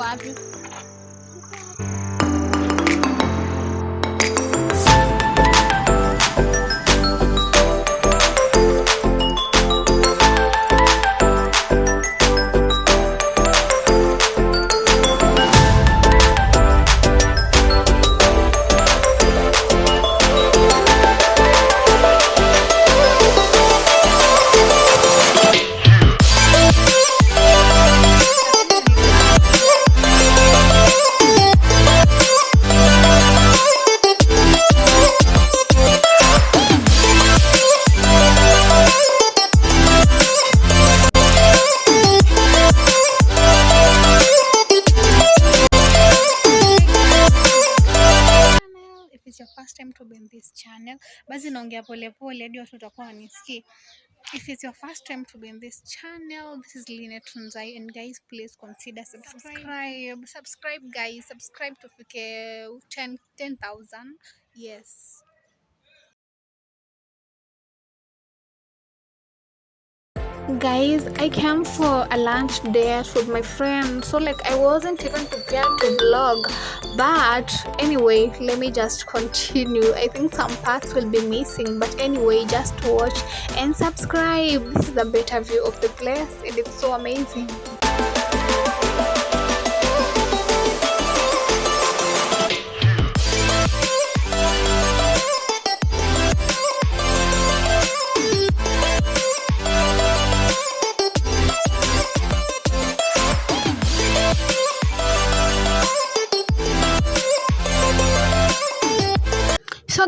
Flávio. Channel, basi naongea polepole hadi watu watakuwa wanisikii. If it's your first time to be in this channel, this is Linet Tunzai and guys please consider subscribe. Subscribe guys, subscribe tufike 10 10,000. Yes. Guys i came for a lunch date with my friend. So like i wasn't even prepared to vlog. But anyway let me just continue. I think some parts will be missing. But anyway just watch and subscribe. This is a better view of the place. And it's so amazing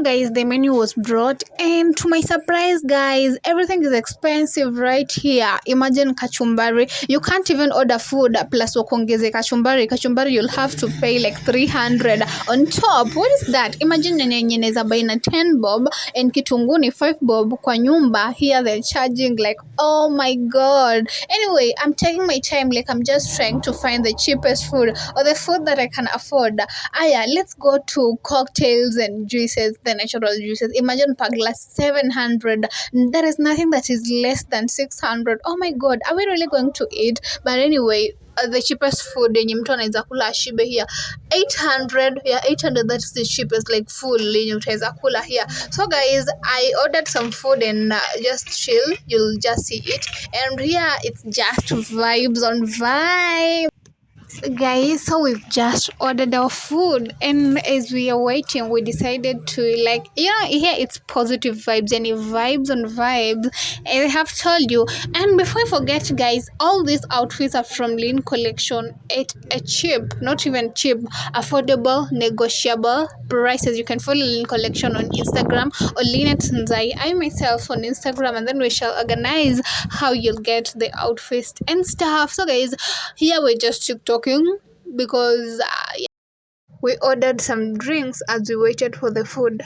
guys the menu was brought and to my surprise guys everything is expensive right here. Imagine kachumbari. You can't even order food plus wakuongeze kachumbari. Kachumbari you'll have to pay like 300 on top what is that? Imagine yenye inaweza buy na 10 bob and kitunguu ni 5 bob kwa nyumba. Here they're charging like oh my god. Anyway i'm taking my time like i'm just trying to find the cheapest food or the food that i can afford. Aya let's go to cocktails and juices the natural juices. Imagine per glass 700 there is nothing that is less than 600 oh my god are we really going to eat? But anyway uh, the cheapest food yenye mtu anaweza kula ashibe here. 800 yeah 800 that's the cheapest like full yenye utaweza kula here. So guys i ordered some food and uh, just chill. You'll just see it. And here it's just vibes on vibe guys so we've just ordered our food and as we are waiting we decided to like you know here it's positive vibes and vibes on vibes i have told you. And before i forget guys all these outfits are from lean collection at a cheap not even cheap affordable negotiable prices. You can follow lean collection on instagram or lean at Nzai. i myself on instagram and then we shall organize how you'll get the outfits and stuff. So guys here we're just talking because uh, yeah. we ordered some drinks as we waited for the food.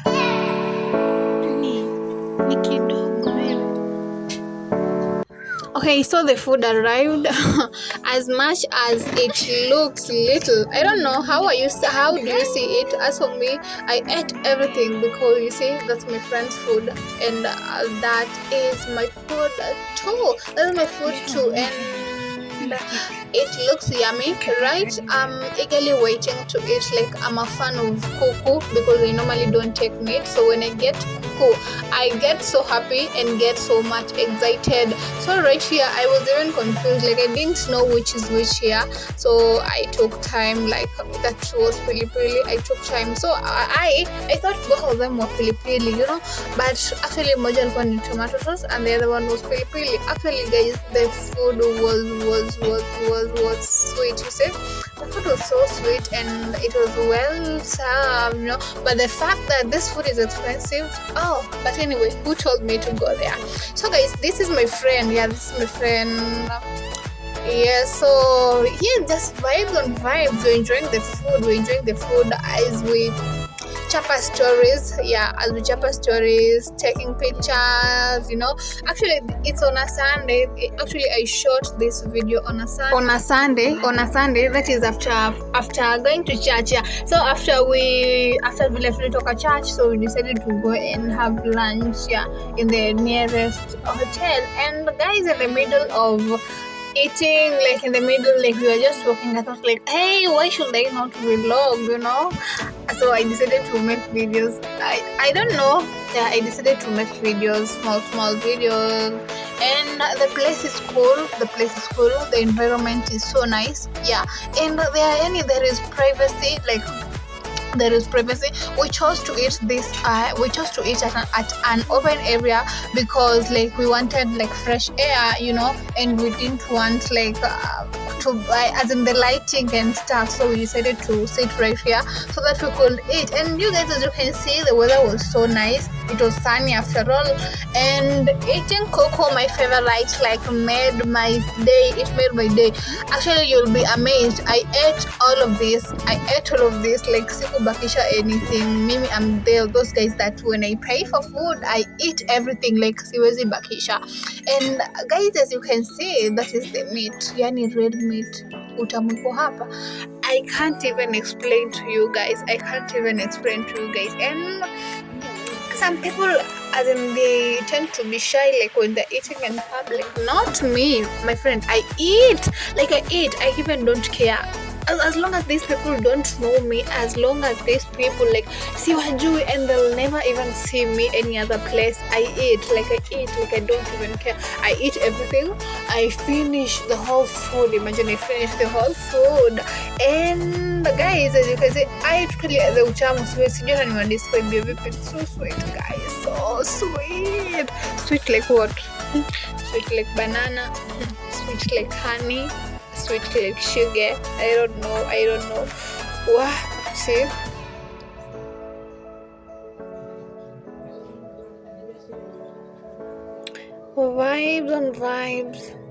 Okay so the food arrived. As much as it looks little i don't know how are you how do you see it? As for me i ate everything because you see that's my friend's food and uh, that is my food too. That's my food too and it looks yummy right? I'm eagerly waiting to eat like i'm a fan of kuku because i normally don't take meat. So when i get kuku i get so happy and get so much excited. So right here i was even confused like i didn't know which is which here. So i took time like that was pili pili i took time. So i i thought both of them were pili pili you know? But actually moja alikuwa ni tomato sauce and the other one was pili pili actually guys the food was was was was was sweet you see. The food was so sweet and it was well served you know. But the fact that this food is expensive oh but anyway who told me to go there? So guys this is my friend. Yeah this is my friend. Yeah so yeah just vibes on vibes. We're enjoying the food. We're enjoying the food as we chapa stories yeah i'll be chapa stories taking pictures you know. Actually it's on a sunday. Actually i shot this video on a sunday. On a sunday on a sunday that is after after going to church yeah. So after we after we left Litoka church so we decided to go and have lunch yeah in the nearest hotel. And guys in the middle of eating like in the middle like we were just walking i thought like hey why should i not vlog you know? So i decided to make videos. I i don't know. Yeah i decided to make videos small small videos. And the place is cool. The place is cool. The environment is so nice. Yeah. And there are any there is privacy like there is privacy. We chose to eat this uh, we chose to eat at an, at an open area because like we wanted like fresh air you know and we didn't want like uh, to buy as in the lighting and stuff. So we decided to sit right here so that we could eat. And you guys as you can see the weather was so nice it was sunny after all and eating cocoa my favorite like made my day it made my day. Actually you'll be amazed. I ate all of this. I ate all of this like sikubakisha anything. Mimi i'm there. Those guys that when i pay for food i eat everything like siwezi bakisha. And guys as you can see that is the meat. Yani red meat. Utamu hapa. I can't even explain to you guys. I can't even explain to you guys. And some people as in they tend to be shy like when they're eating in public. Not me my friend. I eat. Like i eat. I even don't care as, as long as these people don't know me as long as these people like see wajui and they'll never even see me any other place i eat like i eat like i don't even care. I eat everything. I finish the whole food. Imagine i finish the whole food. And guys as you can see i totally the utamu sweet. Sijui hata niwadescribe vipi? So sweet guys. So sweet. Sweet like what? Sweet like banana. Sweet like honey sweet like sugar i don't know i don't know. Wow see? Vibes on vibes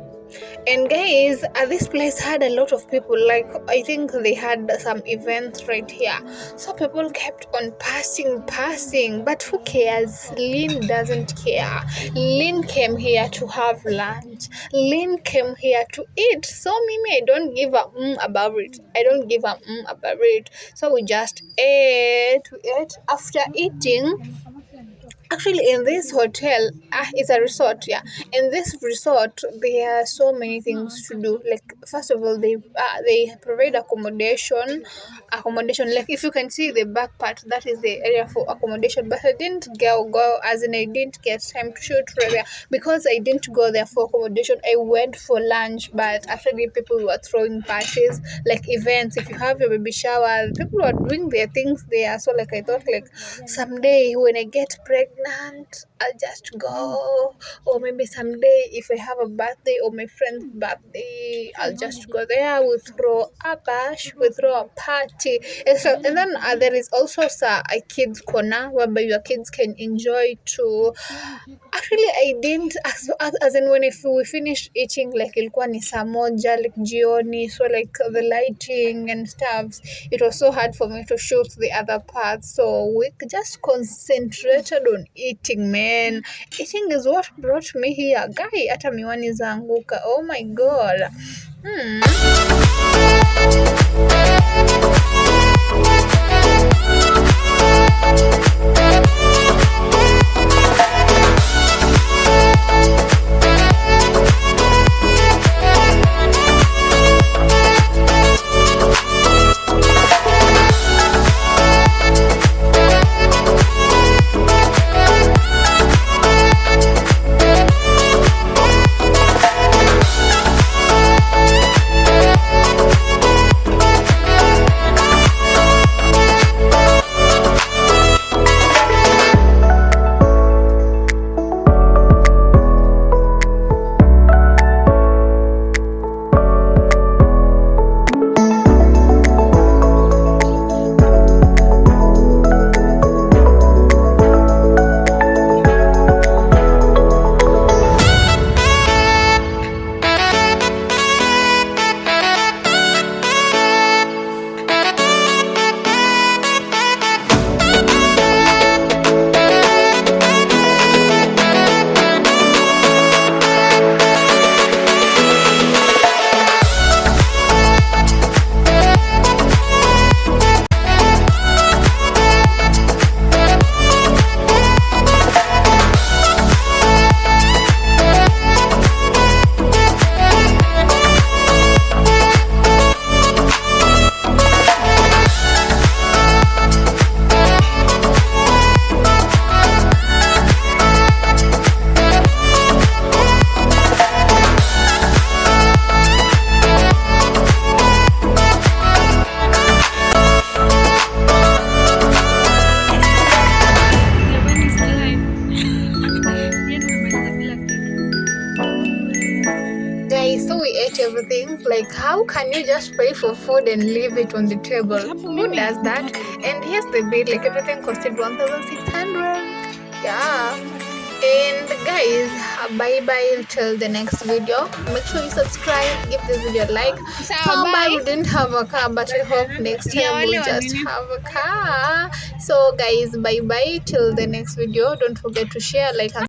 and guys uh, this place had a lot of people like i think they had some events right here. So people kept on passing passing but who cares? Lynn doesn't care. Lynn came here to have lunch. Lynn came here to eat. So mimi i don't give a mm about it. I don't give a mm about it. So we just ate. We ate. After eating actually in this hotel ah, it's a resort yeah. In this resort there are so many things to do. Like first of all they uh, they provide accommodation accommodation. Like if you can see the back part that is the area for accommodation. But i didn't go go as in i didn't get time to shoot there. Because i didn't go there for accommodation i went for lunch. But actually people were throwing parties like events. If you have your baby shower people were doing their things there. So like i thought like someday when i get pregnant land i'll just go. Or maybe someday if i have a birthday or my friend's birthday i'll just go there. We'll throw a bash we'll throw a party. And so and then uh, there is also sa, a kids corner whereby your kids can enjoy too actually i didn't as, as, in when if we finished eating like ilikuwa ni saa like jioni so like the lighting and stuff it was so hard for me to shoot the other parts so we just concentrated on eating man eating is what brought me here guy hata miwani zaanguka oh my god. Hmm. You just pay for food and leave it on the table. Who does that? And here's the bill like everything costed 1600 yeah. And guys bye bye till the next video. Make sure you subscribe give this video a like. Somehow bye. we didn't have a car but i hope next time we'll just have a car. So guys bye bye till the next video. Don't forget to share like and